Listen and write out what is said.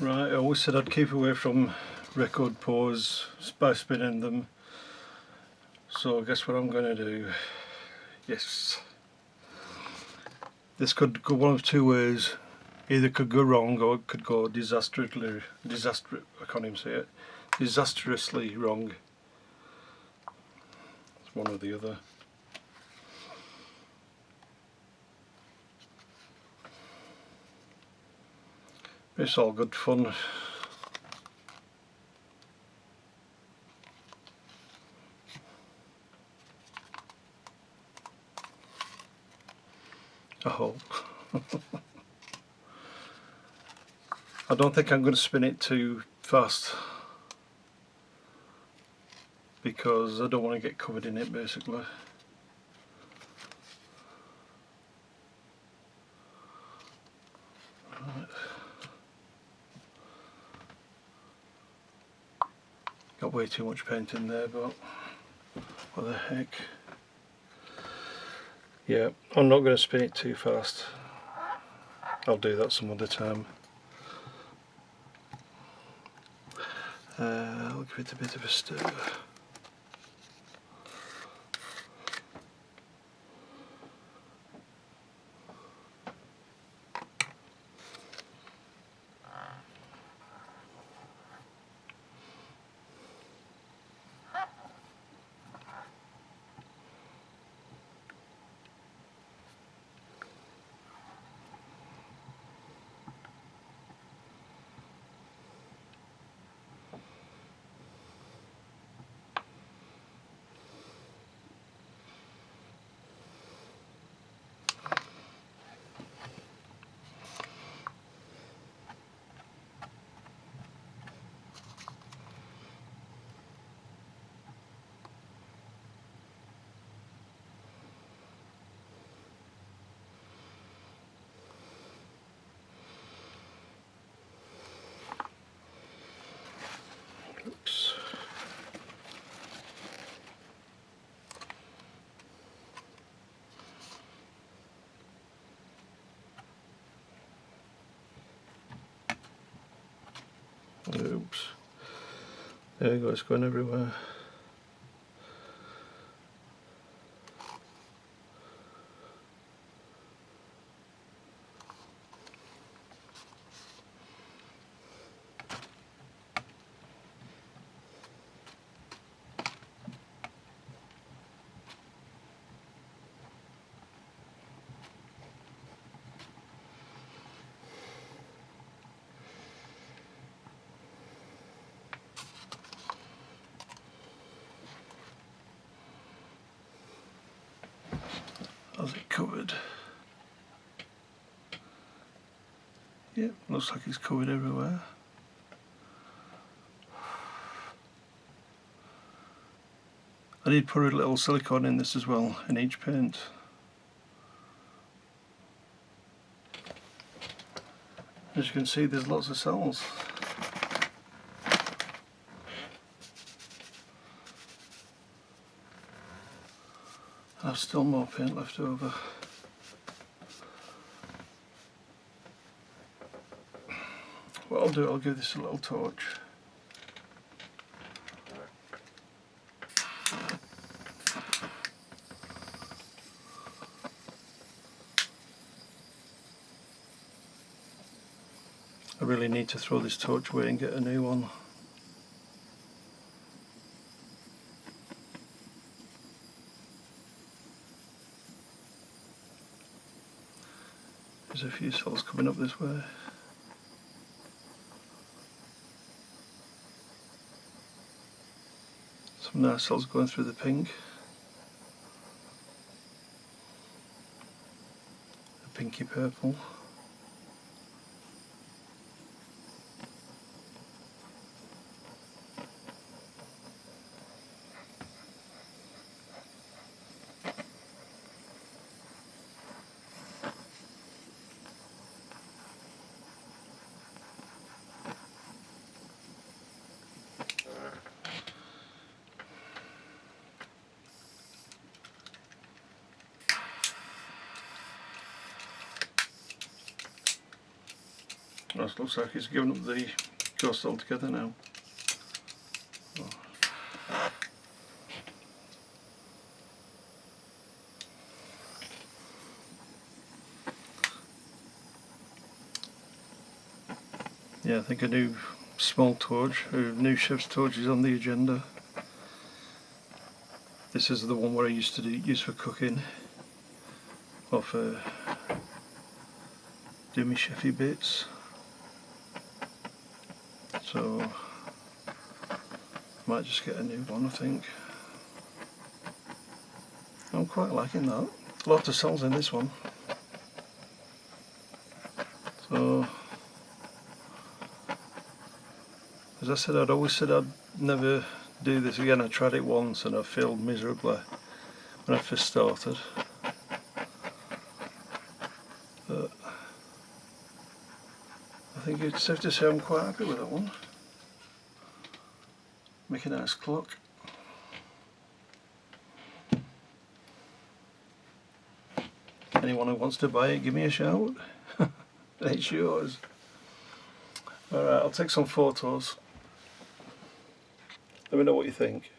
Right, I always said I'd keep away from record pours by spinning them. So I guess what I'm going to do? Yes. This could go one of two ways. Either could go wrong or it could go disastrously, disaster, I can't even say it, disastrously wrong. It's one or the other. It's all good fun. I hope. I don't think I'm going to spin it too fast because I don't want to get covered in it basically. Got way too much paint in there, but what the heck. Yeah, I'm not going to spin it too fast. I'll do that some other time. Uh, I'll give it a bit of a stir. Oops. There you go, it's going everywhere. How's it covered? Yep, looks like it's covered everywhere. I did put a little silicone in this as well, in each paint. As you can see there's lots of cells. I've still more paint left over. What I'll do, I'll give this a little torch. I really need to throw this torch away and get a new one. There's a few cells coming up this way. Some nice cells going through the pink. The pinky purple. That looks like he's given up the ghost altogether now. Yeah, I think a new small torch, a new chef's torch is on the agenda. This is the one where I used to do, use for cooking, or for do my chefy bits. So might just get a new one I think. I'm quite liking that. Lots of cells in this one. So as I said I'd always said I'd never do this again. I tried it once and I failed miserably when I first started. But think it's safe to say I'm quite happy with that one. Make a nice clock. Anyone who wants to buy it, give me a shout. it's yours. Alright, I'll take some photos. Let me know what you think.